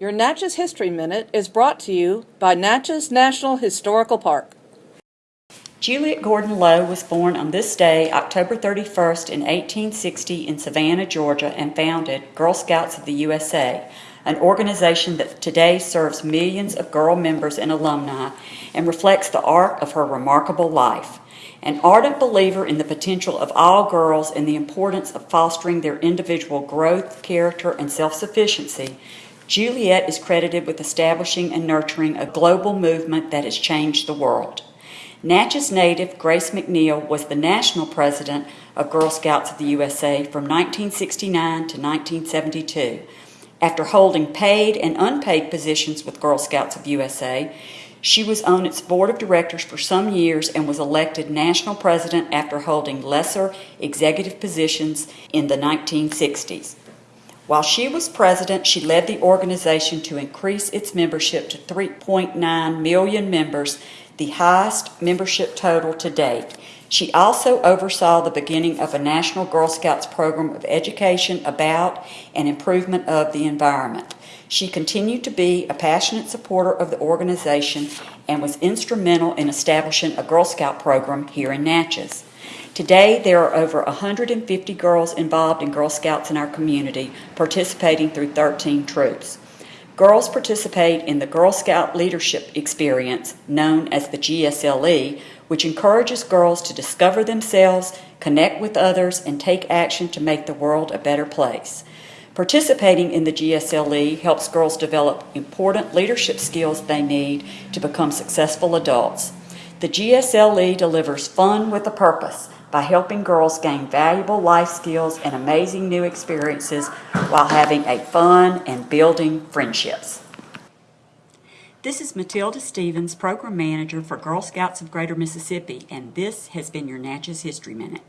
Your Natchez History Minute is brought to you by Natchez National Historical Park. Juliette Gordon Low was born on this day, October 31st, in 1860 in Savannah, Georgia, and founded Girl Scouts of the USA, an organization that today serves millions of girl members and alumni and reflects the arc of her remarkable life. An ardent believer in the potential of all girls and the importance of fostering their individual growth, character, and self-sufficiency, Juliette is credited with establishing and nurturing a global movement that has changed the world. Natchez native Grace MacNeil was the national president of Girl Scouts of the USA from 1969 to 1972. After holding paid and unpaid positions with Girl Scouts of USA, she was on its board of directors for some years and was elected national president after holding lesser executive positions in the 1960s. While she was president, she led the organization to increase its membership to 3.9 million members, the highest membership total to date. She also oversaw the beginning of a National Girl Scouts program of education about and improvement of the environment. She continued to be a passionate supporter of the organization and was instrumental in establishing a Girl Scout program here in Natchez. Today, there are over 150 girls involved in Girl Scouts in our community, participating through 13 troops. Girls participate in the Girl Scout Leadership Experience, known as the GSLE, which encourages girls to discover themselves, connect with others, and take action to make the world a better place. Participating in the GSLE helps girls develop important leadership skills they need to become successful adults. The GSLE delivers fun with a purpose by helping girls gain valuable life skills and amazing new experiences while having a fun and building friendships. This is Matilda Stevens, Program Manager for Girl Scouts of Greater Mississippi, and this has been your Natchez History Minute.